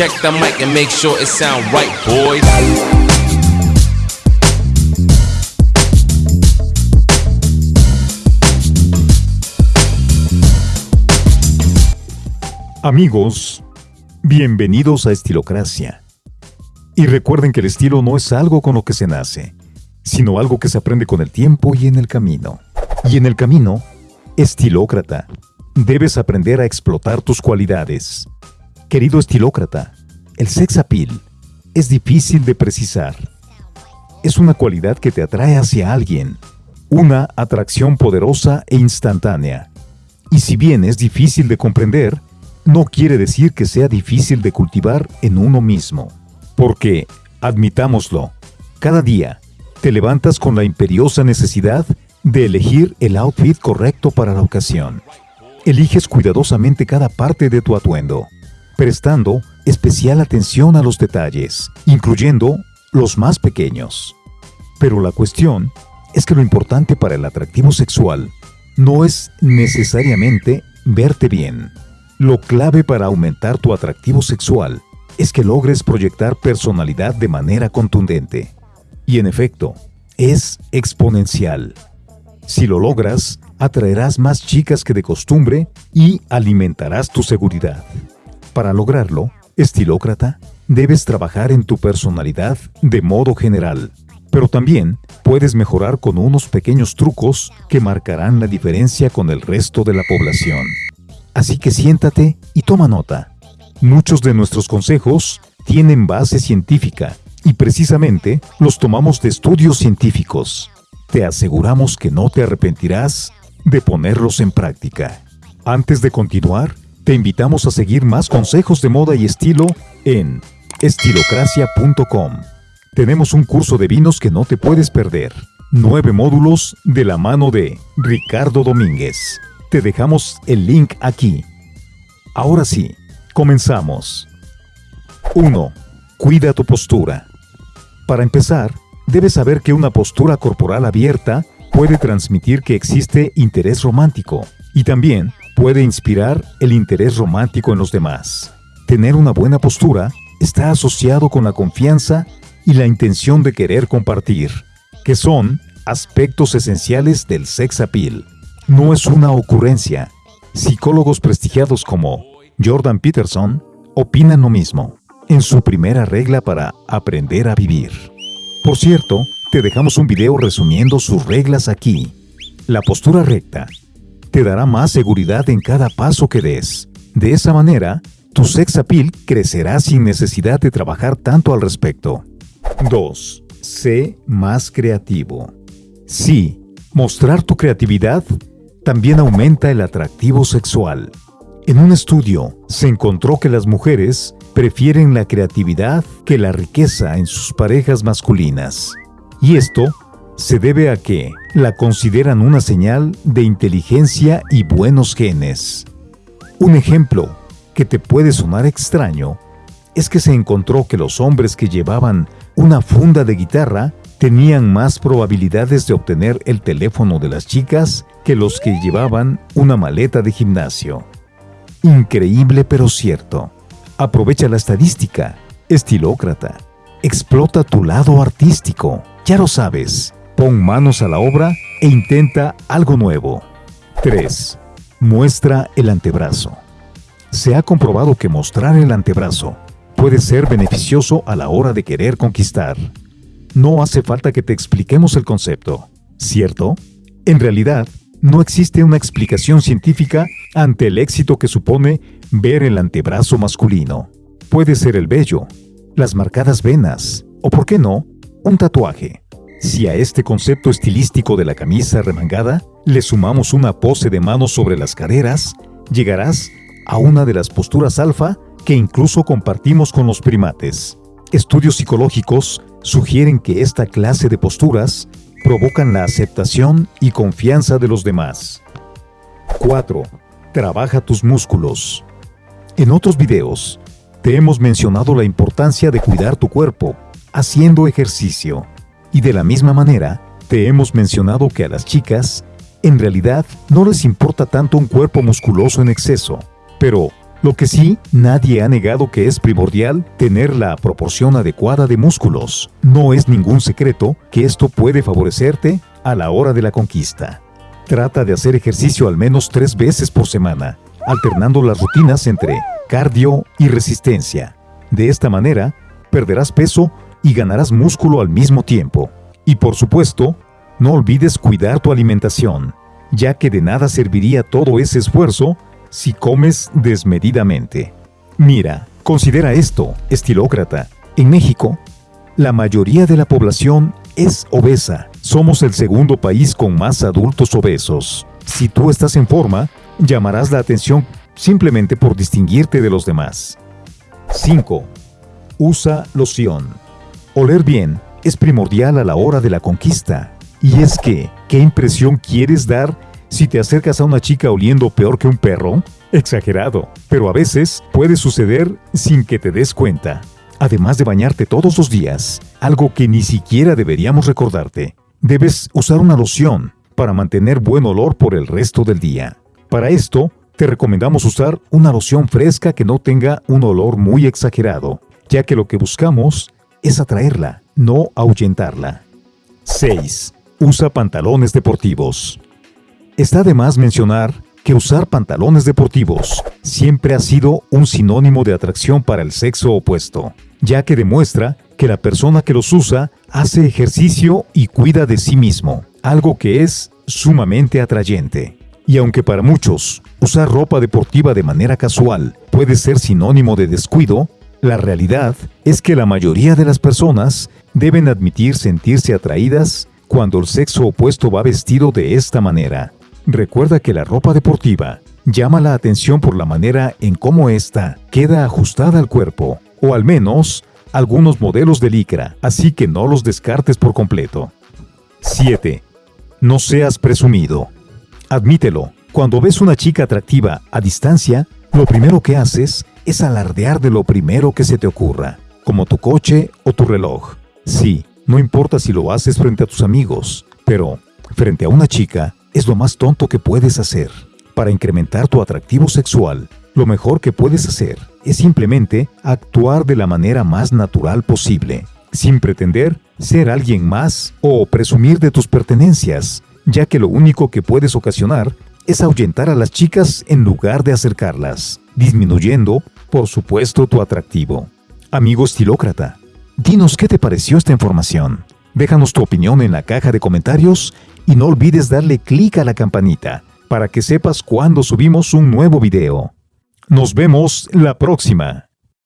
Check the mic and make sure it sound right, boys. Amigos, bienvenidos a Estilocracia. Y recuerden que el estilo no es algo con lo que se nace, sino algo que se aprende con el tiempo y en el camino. Y en el camino, estilócrata, debes aprender a explotar tus cualidades. Querido estilócrata, el sex appeal es difícil de precisar. Es una cualidad que te atrae hacia alguien, una atracción poderosa e instantánea. Y si bien es difícil de comprender, no quiere decir que sea difícil de cultivar en uno mismo. Porque, admitámoslo, cada día te levantas con la imperiosa necesidad de elegir el outfit correcto para la ocasión. Eliges cuidadosamente cada parte de tu atuendo, prestando especial atención a los detalles, incluyendo los más pequeños. Pero la cuestión es que lo importante para el atractivo sexual no es necesariamente verte bien. Lo clave para aumentar tu atractivo sexual es que logres proyectar personalidad de manera contundente. Y en efecto, es exponencial. Si lo logras, atraerás más chicas que de costumbre y alimentarás tu seguridad. Para lograrlo, estilócrata, debes trabajar en tu personalidad de modo general, pero también puedes mejorar con unos pequeños trucos que marcarán la diferencia con el resto de la población. Así que siéntate y toma nota. Muchos de nuestros consejos tienen base científica y precisamente los tomamos de estudios científicos. Te aseguramos que no te arrepentirás de ponerlos en práctica. Antes de continuar, te invitamos a seguir más consejos de moda y estilo en estilocracia.com. Tenemos un curso de vinos que no te puedes perder. Nueve módulos de la mano de Ricardo Domínguez. Te dejamos el link aquí. Ahora sí, comenzamos. 1. Cuida tu postura. Para empezar, debes saber que una postura corporal abierta puede transmitir que existe interés romántico y también puede inspirar el interés romántico en los demás. Tener una buena postura está asociado con la confianza y la intención de querer compartir, que son aspectos esenciales del sex appeal. No es una ocurrencia. Psicólogos prestigiados como Jordan Peterson opinan lo mismo en su primera regla para aprender a vivir. Por cierto, te dejamos un video resumiendo sus reglas aquí. La postura recta te dará más seguridad en cada paso que des. De esa manera, tu sex appeal crecerá sin necesidad de trabajar tanto al respecto. 2. Sé más creativo. Sí, mostrar tu creatividad también aumenta el atractivo sexual. En un estudio se encontró que las mujeres prefieren la creatividad que la riqueza en sus parejas masculinas. Y esto se debe a que la consideran una señal de inteligencia y buenos genes. Un ejemplo que te puede sonar extraño es que se encontró que los hombres que llevaban una funda de guitarra tenían más probabilidades de obtener el teléfono de las chicas que los que llevaban una maleta de gimnasio. Increíble pero cierto. Aprovecha la estadística. Estilócrata. Explota tu lado artístico. Ya lo sabes. Pon manos a la obra e intenta algo nuevo. 3. Muestra el antebrazo. Se ha comprobado que mostrar el antebrazo puede ser beneficioso a la hora de querer conquistar. No hace falta que te expliquemos el concepto, ¿cierto? En realidad, no existe una explicación científica ante el éxito que supone ver el antebrazo masculino. Puede ser el vello, las marcadas venas, o por qué no, un tatuaje. Si a este concepto estilístico de la camisa remangada le sumamos una pose de manos sobre las caderas, llegarás a una de las posturas alfa que incluso compartimos con los primates. Estudios psicológicos sugieren que esta clase de posturas provocan la aceptación y confianza de los demás. 4. Trabaja tus músculos. En otros videos, te hemos mencionado la importancia de cuidar tu cuerpo haciendo ejercicio. Y de la misma manera, te hemos mencionado que a las chicas, en realidad, no les importa tanto un cuerpo musculoso en exceso, pero Lo que sí, nadie ha negado que es primordial tener la proporción adecuada de músculos. No es ningún secreto que esto puede favorecerte a la hora de la conquista. Trata de hacer ejercicio al menos tres veces por semana, alternando las rutinas entre cardio y resistencia. De esta manera, perderás peso y ganarás músculo al mismo tiempo. Y por supuesto, no olvides cuidar tu alimentación, ya que de nada serviría todo ese esfuerzo si comes desmedidamente. Mira, considera esto, estilócrata. En México, la mayoría de la población es obesa. Somos el segundo país con más adultos obesos. Si tú estás en forma, llamarás la atención simplemente por distinguirte de los demás. 5. Usa loción. Oler bien es primordial a la hora de la conquista. Y es que, ¿qué impresión quieres dar si te acercas a una chica oliendo peor que un perro? Exagerado, pero a veces puede suceder sin que te des cuenta. Además de bañarte todos los días, algo que ni siquiera deberíamos recordarte, debes usar una loción para mantener buen olor por el resto del día. Para esto, te recomendamos usar una loción fresca que no tenga un olor muy exagerado, ya que lo que buscamos es atraerla, no ahuyentarla. 6. Usa pantalones deportivos. Está de más mencionar que usar pantalones deportivos siempre ha sido un sinónimo de atracción para el sexo opuesto, ya que demuestra que la persona que los usa hace ejercicio y cuida de sí mismo, algo que es sumamente atrayente. Y aunque para muchos usar ropa deportiva de manera casual puede ser sinónimo de descuido, la realidad es que la mayoría de las personas deben admitir sentirse atraídas cuando el sexo opuesto va vestido de esta manera. Recuerda que la ropa deportiva llama la atención por la manera en cómo ésta queda ajustada al cuerpo, o al menos algunos modelos de licra, así que no los descartes por completo. 7. No seas presumido. Admítelo, cuando ves una chica atractiva a distancia, lo primero que haces es alardear de lo primero que se te ocurra, como tu coche o tu reloj. Sí, no importa si lo haces frente a tus amigos, pero frente a una chica es lo más tonto que puedes hacer. Para incrementar tu atractivo sexual, lo mejor que puedes hacer es simplemente actuar de la manera más natural posible, sin pretender ser alguien más o presumir de tus pertenencias, ya que lo único que puedes ocasionar es ahuyentar a las chicas en lugar de acercarlas, disminuyendo, por supuesto, tu atractivo. Amigo estilócrata, dinos qué te pareció esta información. Déjanos tu opinión en la caja de comentarios y no olvides darle clic a la campanita para que sepas cuando subimos un nuevo video. Nos vemos la próxima.